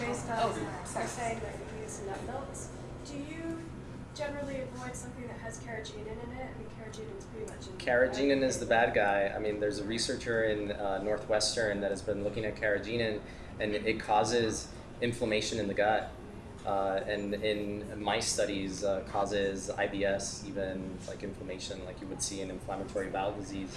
based on, Oh, sorry. saying that you use nut milks, do you generally avoid something that has carrageenan in it? I mean, carrageenan's pretty much in. Carrageenan is the bad guy. I mean, there's a researcher in uh, Northwestern that has been looking at carrageenan, and it causes inflammation in the gut. Uh, and in my studies, uh, causes IBS, even like inflammation, like you would see in inflammatory bowel disease.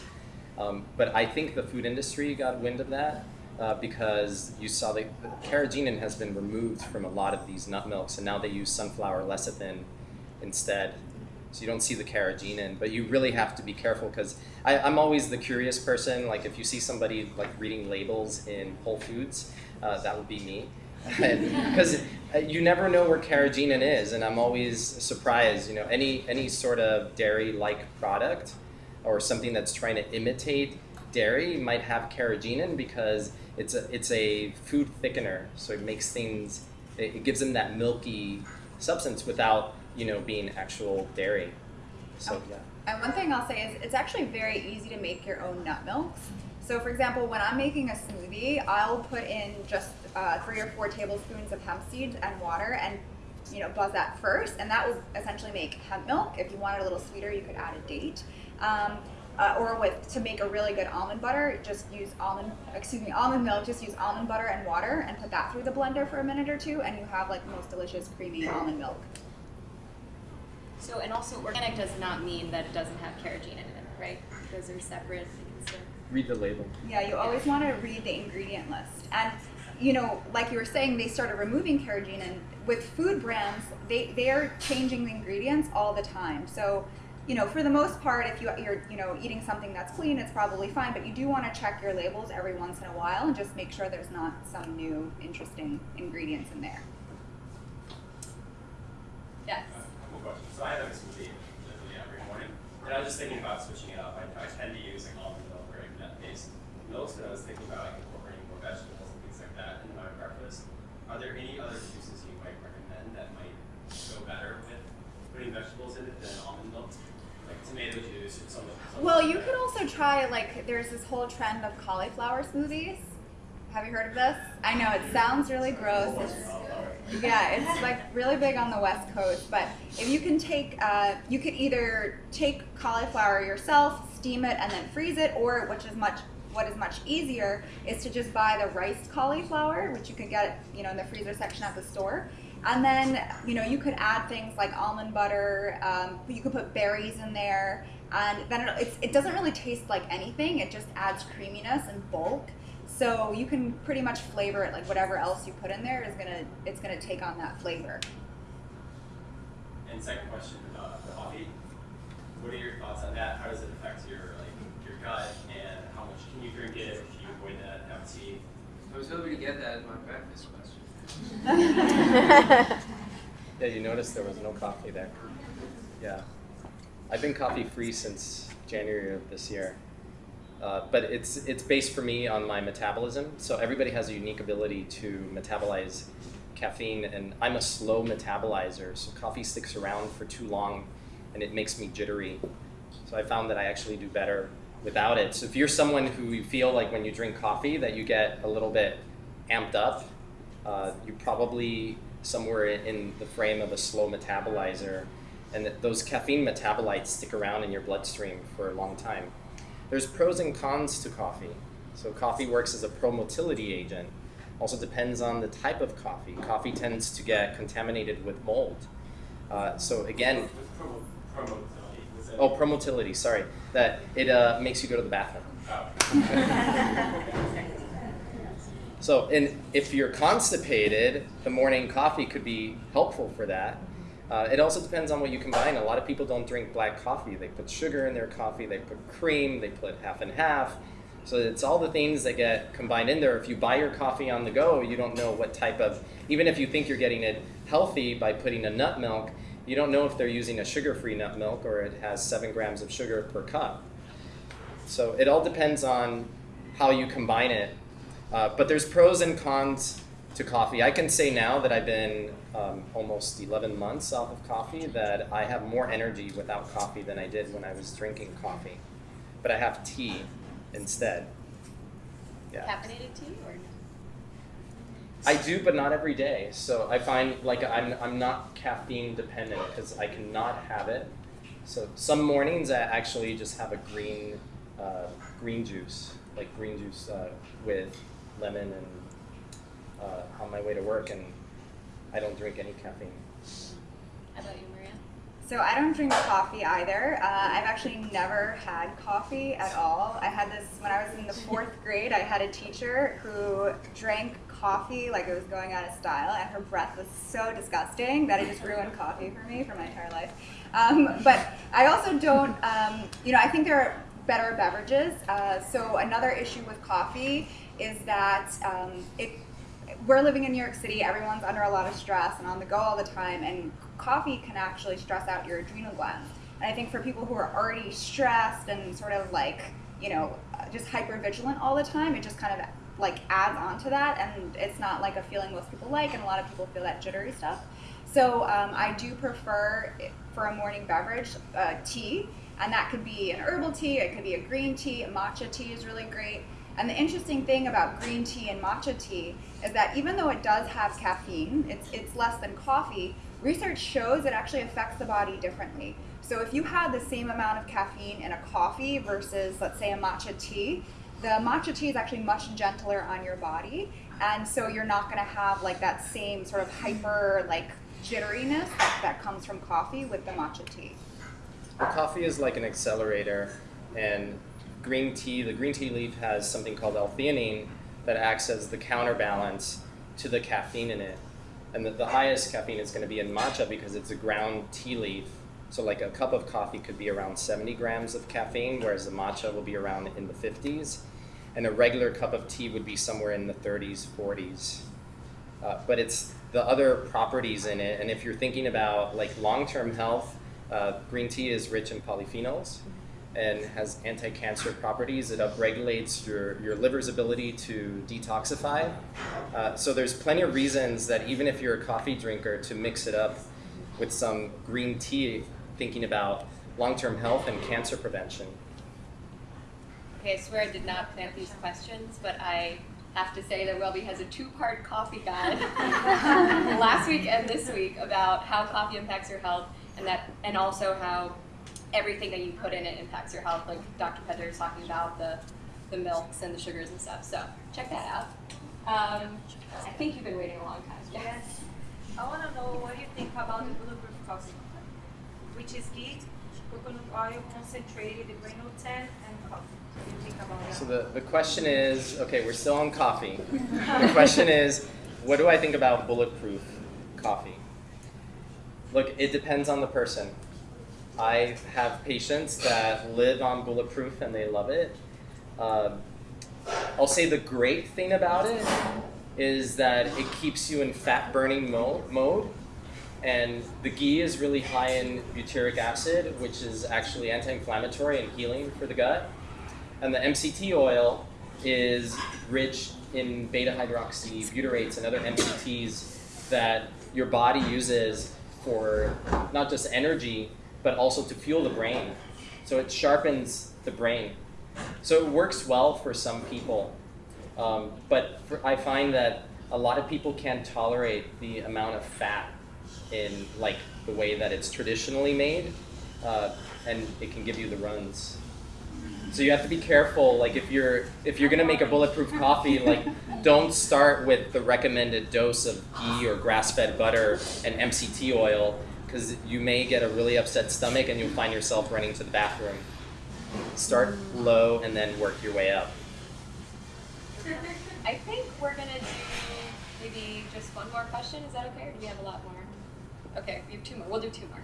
Um, but I think the food industry got wind of that uh, because you saw that carrageenan has been removed from a lot of these nut milks, and now they use sunflower lecithin instead. So you don't see the carrageenan, but you really have to be careful because I'm always the curious person. Like if you see somebody like reading labels in Whole Foods, uh, that would be me. Because you never know where carrageenan is, and I'm always surprised. You know, any any sort of dairy-like product or something that's trying to imitate dairy might have carrageenan because it's a it's a food thickener, so it makes things it, it gives them that milky substance without you know being actual dairy. So yeah. And one thing I'll say is it's actually very easy to make your own nut milks. So for example, when I'm making a smoothie, I'll put in just uh, three or four tablespoons of hemp seeds and water and you know, buzz that first, and that will essentially make hemp milk. If you want it a little sweeter, you could add a date. Um, uh, or with to make a really good almond butter, just use almond excuse me almond milk. Just use almond butter and water, and put that through the blender for a minute or two, and you have like the most delicious creamy almond milk. So, and also organic does not mean that it doesn't have carrageenan in it, right? Those are separate. They can Read the label. Yeah, you always want to read the ingredient list. And you know, like you were saying, they started removing carrageenan. With food brands, they they're changing the ingredients all the time. So, you know, for the most part, if you you're you know eating something that's clean, it's probably fine. But you do want to check your labels every once in a while and just make sure there's not some new interesting ingredients in there. Yes. Uh, couple questions. So I have a smoothie literally every morning, and I was just thinking about switching it up. I, I tend to use like almond milk or like nut-based milks, but I was thinking about like incorporating more vegetables and things like that into my breakfast. Are there any other juices you might recommend that might go better with putting vegetables in it than almond milk? Like tomato juice or something. something Well, like you that. could also try like there's this whole trend of cauliflower smoothies. Have you heard of this? I know it sounds really gross. It's, yeah, it's like really big on the West Coast. But if you can take, uh, you could either take cauliflower yourself, steam it, and then freeze it, or which is much what is much easier is to just buy the rice cauliflower, which you can get you know in the freezer section at the store. And then you know you could add things like almond butter. Um, you could put berries in there, and then it, it's, it doesn't really taste like anything. It just adds creaminess and bulk. So you can pretty much flavor it like whatever else you put in there is gonna it's gonna take on that flavor. And second question, uh, coffee. What are your thoughts on that? How does it affect your like your gut, and how much can you drink it? Should you avoid that? Have tea? I was hoping to get that as my breakfast question. Yeah, you noticed there was no coffee there. Yeah. I've been coffee free since January of this year. Uh, but it's it's based for me on my metabolism. So everybody has a unique ability to metabolize caffeine, and I'm a slow metabolizer. So coffee sticks around for too long, and it makes me jittery. So I found that I actually do better without it. So if you're someone who you feel like when you drink coffee that you get a little bit amped up, uh, you're probably somewhere in- the frame of a slow metabolizer, and that those caffeine metabolites stick around in your bloodstream for a long time. There's pros and cons to coffee. So coffee works as a promotility agent. Also depends on the type of coffee. Coffee tends to get contaminated with mold. Uh, so again, promo, promo oh, promotility, sorry, that it uh, makes you go to the bathroom. Oh. So, and if you're constipated, the morning coffee could be helpful for that. Uh, it also depends on what you combine. A lot of people don't drink black coffee. They put sugar in their coffee, they put cream, they put half and half. So it's all the things that get combined in there. If you buy your coffee on the go, you don't know what type of, even if you think you're getting it healthy by putting a nut milk, you don't know if they're using a sugar-free nut milk or it has seven grams of sugar per cup. So it all depends on how you combine it. Uh, but there's pros and cons to coffee. I can say now that I've been um, almost 11 months off of coffee that I have more energy without coffee than I did when I was drinking coffee. But I have tea instead. Yeah. Caffeinated tea or no? I do, but not every day. So I find like I'm I'm not caffeine dependent because I cannot have it. So some mornings I actually just have a green uh, green juice, like green juice uh, with lemon and uh, on my way to work, and I don't drink any caffeine. How about you, Maria? So I don't drink coffee either. Uh, I've actually never had coffee at all. I had this when I was in the fourth grade. I had a teacher who drank coffee like it was going out of style, and her breath was so disgusting that it just ruined coffee for me for my entire life. Um, but I also don't, um, you know, I think there are better beverages. Uh, so another issue with coffee is that um, it we're living in New York City, everyone's under a lot of stress and on the go all the time, and coffee can actually stress out your adrenal glands. And I think for people who are already stressed and sort of like, you know, just hyper vigilant all the time, it just kind of like adds on to that, and it's not like a feeling most people like, and a lot of people feel that jittery stuff. So um, I do prefer for a morning beverage uh, tea, and that could be an herbal tea, it could be a green tea, matcha tea is really great. And the interesting thing about green tea and matcha tea is that even though it does have caffeine, it's, it's less than coffee, research shows it actually affects the body differently. So if you had the same amount of caffeine in a coffee versus, let's say, a matcha tea, the matcha tea is actually much gentler on your body. And so you're not going to have like that same sort of hyper, like jitteriness that, that comes from coffee with the matcha tea. Well, coffee is like an accelerator, and green tea, the green tea leaf has something called L-theanine that acts as the counterbalance to the caffeine in it. And the, the highest caffeine is going to be in matcha because it's a ground tea leaf. So like a cup of coffee could be around 70 grams of caffeine, whereas the matcha will be around in the 50s. And a regular cup of tea would be somewhere in the 30s, 40s. Uh, but it's the other properties in it. And if you're thinking about like long-term health, uh, green tea is rich in polyphenols and has anti-cancer properties. It upregulates your, your liver's ability to detoxify. Uh, so there's plenty of reasons that even if you're a coffee drinker, to mix it up with some green tea, thinking about long-term health and cancer prevention. Okay, I swear I did not plant these questions, but I have to say that Welby has a two-part coffee guide last week and this week about how coffee impacts your health and that and also how everything that you put in it impacts your health. Like Dr. Pedre is talking about the the milks and the sugars and stuff. So check that out. Um, I think you've been waiting a long time. Yes. I want to know what you think about the bulletproof coffee, which is ghee, coconut oil, concentrated Brain Octane, and coffee. What do you think about that? So the, the question is, okay, we're still on coffee. the question is, what do I think about bulletproof coffee? Look, it depends on the person. I have patients that live on bulletproof and they love it. Uh, I'll say the great thing about it is that it keeps you in fat burning mo- mode. And the ghee is really high in butyric acid, which is actually anti inflammatory and healing for the gut. And the MCT oil is rich in beta hydroxy butyrates and other MCTs that your body uses for not just energy, but also to fuel the brain. So it sharpens the brain. So it works well for some people. Um, but for, I find that a lot of people can't tolerate the amount of fat in like the way that it's traditionally made, uh, and it can give you the runs. So you have to be careful. Like if you're if you're gonna make a bulletproof coffee, like don't start with the recommended dose of ghee or grass-fed butter and MCT oil, because you may get a really upset stomach and you'll find yourself running to the bathroom. Start low and then work your way up. I think we're gonna do maybe just one more question. Is that okay, or do we have a lot more? Okay, we have two more. We'll do two more.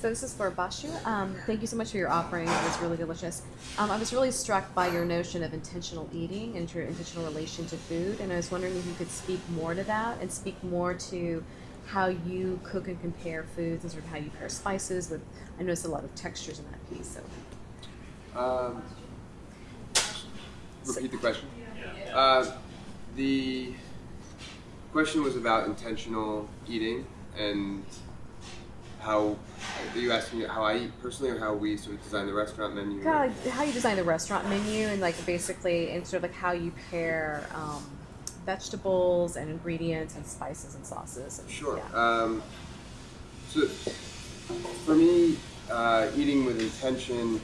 So this is for Bashu. Um, thank you so much for your offering. It was really delicious. Um, I was really struck by your notion of intentional eating and your intentional relation to food, and I was wondering if you could speak more to that and speak more to how you cook and compare foods and sort of how you pair spices with. I noticed a lot of textures in that piece. So Um, repeat the question. Uh, the question was about intentional eating and how are you asking how I eat personally or how we sort of design the restaurant menu? kind of like how you design the restaurant menu and like basically and sort of like how you pair um, vegetables and ingredients and spices and sauces. And, Sure. Yeah. Um, so for me, uh, eating with intention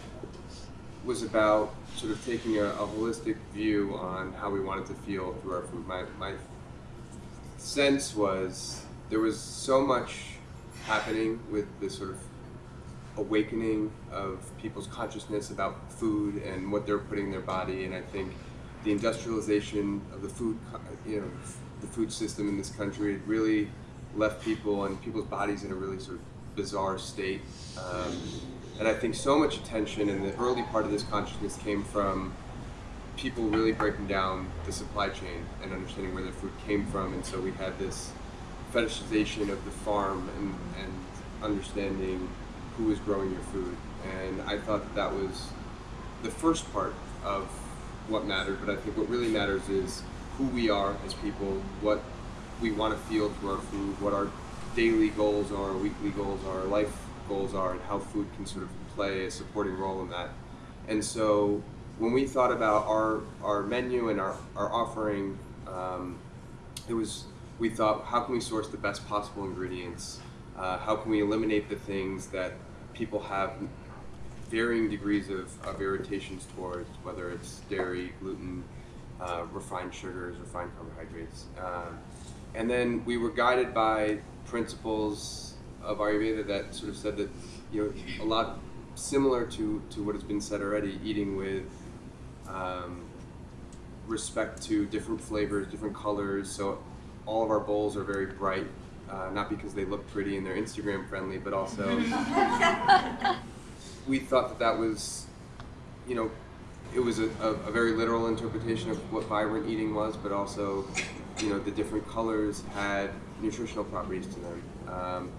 was about sort of taking a, a holistic view on how we wanted to feel through our food. My, my sense was there was so much happening with this sort of awakening of people's consciousness about food and what they're putting in their body, and I think the industrialization of the food, you know, the food system in this country had really left people and people's bodies in a really sort of bizarre state. Um, and I think so much attention in the early part of this consciousness came from people really breaking down the supply chain and understanding where their food came from. And so we had this fetishization of the farm and, and understanding who was growing your food. And I thought that that was the first part of what mattered, but I think what really matters is who we are as people, what we want to feel through our food, what our daily goals are, weekly goals are, life goals are, and how food can sort of play a supporting role in that. And so when we thought about our, our menu and our, our offering, um, it was we thought how can we source the best possible ingredients uh, how can we eliminate the things that people have varying degrees of, of irritations towards whether it's dairy gluten uh, refined sugars refined carbohydrates um, and then we were guided by principles of ayurveda that sort of said that you know a lot similar to, to what has been said already eating with um, respect to different flavors, different colors. So all of our bowls are very bright, uh, not because they look pretty and they're Instagram friendly, but also we thought that that was, you know, it was a, a, a very literal interpretation of what vibrant eating was, but also, you know, the different colors had nutritional properties to them. Um,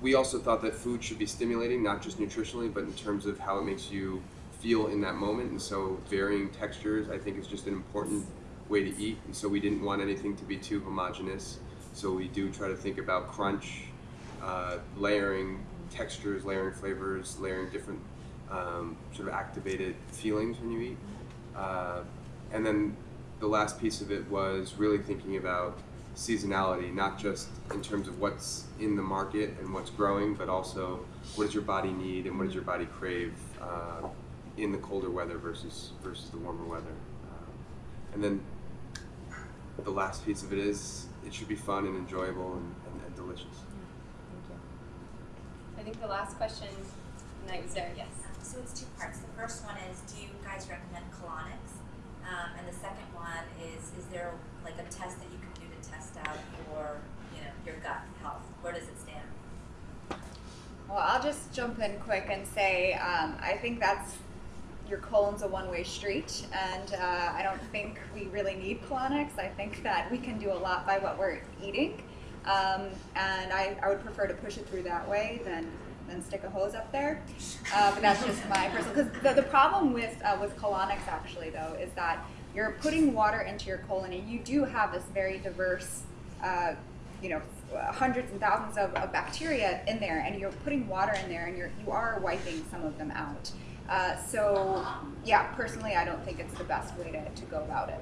we also thought that food should be stimulating, not just nutritionally, but in terms of how it makes you feel in that moment. And so, varying textures, I think, is just an important way to eat. And so, we didn't want anything to be too homogenous. So, we do try to think about crunch, uh, layering textures, layering flavors, layering different um, sort of activated feelings when you eat. Uh, and then the last piece of it was really thinking about seasonality, not just in terms of what's in the market and what's growing, but also what does your body need and what does your body crave uh, in the colder weather versus versus the warmer weather. Um, and then the last piece of it is it should be fun and enjoyable and, and, and delicious. I think the last question, no, was there, yes. So it's two parts. The first one is, do you guys recommend colonics? Um, and the second one is, is there like a test that you can do to test out your, you know, your gut health? Where does it stand? Well, I'll just jump in quick and say um, I think that's your colon's a one-way street, and uh, I don't think we really need colonics. I think that we can do a lot by what we're eating, um, and I, I would prefer to push it through that way than than stick a hose up there. Uh, but that's just my personal. Because the, the problem with uh, with colonics actually though is that you're putting water into your colon, and you do have this very diverse. Uh, you know, hundreds and thousands of, of bacteria in there, and you're putting water in there, and you're you are wiping some of them out. Uh, so, yeah, personally, I don't think it's the best way to, to go about it.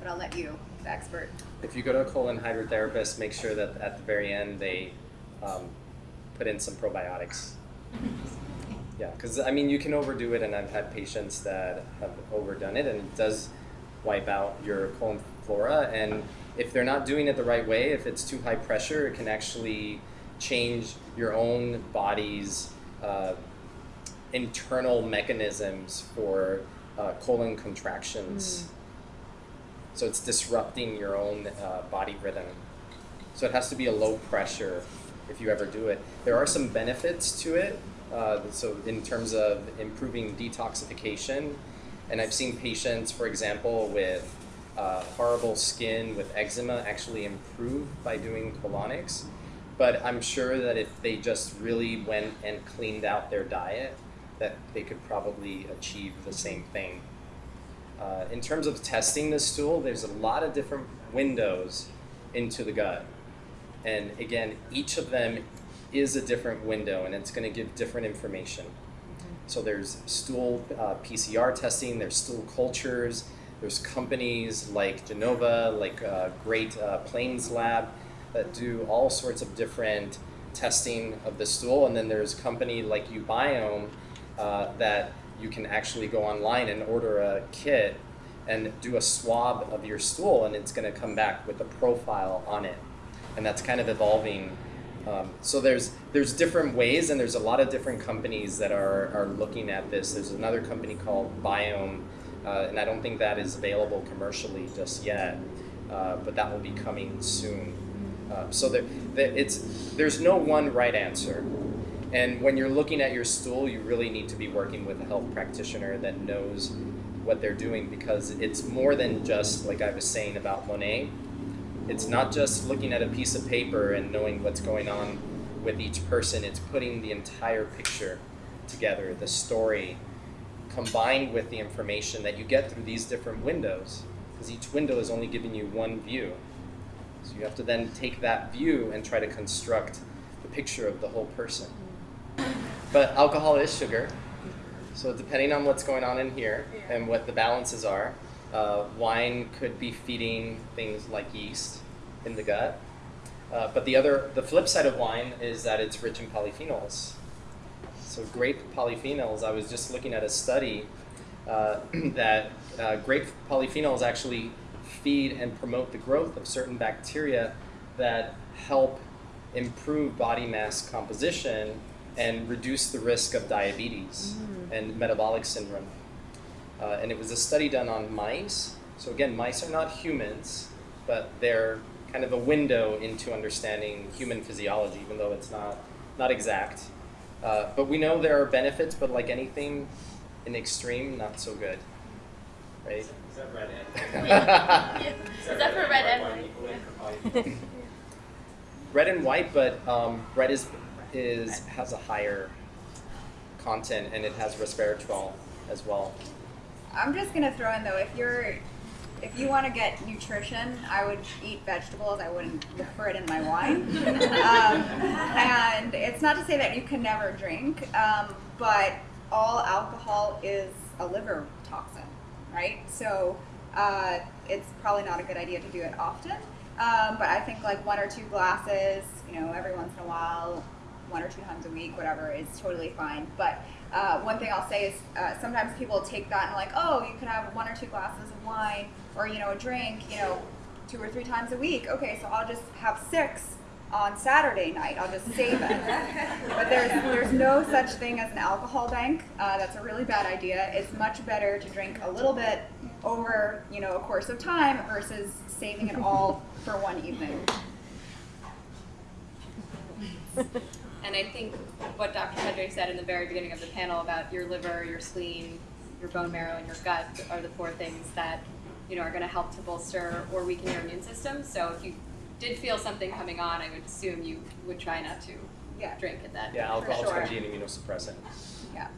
But I'll let you, expert. If you go to a colon hydrotherapist, make sure that at the very end they um, put in some probiotics. Yeah, because I mean, you can overdo it, and I've had patients that have overdone it, and it does wipe out your colon flora. And if they're not doing it the right way, if it's too high pressure, it can actually change your own body's uh, internal mechanisms for uh, colon contractions. So it's disrupting your own uh, body rhythm. So it has to be a low pressure if you ever do it. There are some benefits to it. Uh, so in terms of improving detoxification, and I've seen patients, for example, with uh, horrible skin with eczema actually improve by doing colonics. But I'm sure that if they just really went and cleaned out their diet, that they could probably achieve the same thing. Uh, in terms of testing the stool, there's a lot of different windows into the gut. And again, each of them is a different window and it's going to give different information. So there's stool uh, PCR testing, there's stool cultures, There's companies like Genova, like uh, Great uh, Plains Lab, that do all sorts of different testing of the stool. And then there's a company like uBiome uh, that you can actually go online and order a kit and do a swab of your stool, and it's going to come back with a profile on it. And that's kind of evolving. Um, so there's there's different ways, and there's a lot of different companies that are, are looking at this. There's another company called Viome, uh, and I don't think that is available commercially just yet, uh, but that will be coming soon. Uh, so there, there, it's there's no one right answer. And when you're looking at your stool, you really need to be working with a health practitioner that knows what they're doing because it's more than just like I was saying about Monet. It's not just looking at a piece of paper and knowing what's going on with each person. It's putting the entire picture together, the story, combined with the information that you get through these different windows, because each window is only giving you one view. So you have to then take that view and try to construct the picture of the whole person. But alcohol is sugar, so depending on what's going on in here and what the balances are, uh, wine could be feeding things like yeast in the gut. Uh, but the other, the flip side of wine is that it's rich in polyphenols. So grape polyphenols, I was just looking at a study uh, that uh, grape polyphenols actually feed and promote the growth of certain bacteria that help improve body mass composition and reduce the risk of diabetes and metabolic syndrome. Uh, and it was a study done on mice. So again, mice are not humans, but they're kind of a window into understanding human physiology, even though it's not not exact. Uh, but we know there are benefits, but like anything in extreme, not so good, right? Is that red and? Is that for red and white white? equally red and white, but um, red is is has a higher content and it has resveratrol as well. I'm just gonna throw in though, if you're, if you want to get nutrition, I would eat vegetables. I wouldn't look for it in my wine. um, and it's not to say that you can never drink, um, but all alcohol is a liver toxin, right? So uh, it's probably not a good idea to do it often. Um, but I think like one or two glasses, you know, every once in a while, one or two times a week, whatever, is totally fine. But uh, one thing I'll say is uh, sometimes people take that and like, oh, you can have one or two glasses of wine or you know a drink, you know, two or three times a week. Okay, so I'll just have six on Saturday night. I'll just save it. but there's there's no such thing as an alcohol bank. Uh, that's a really bad idea. It's much better to drink a little bit over you know a course of time versus saving it all for one evening. And I think what Dr. Pedre said in the very beginning of the panel about your liver, your spleen, your bone marrow, and your gut are the four things that you know are going to help to bolster or weaken your immune system. So if you did feel something coming on, I would assume you would try not to Yeah. drink at that. Yeah, for alcohol sure. can be an immunosuppressant. Yeah. Yeah.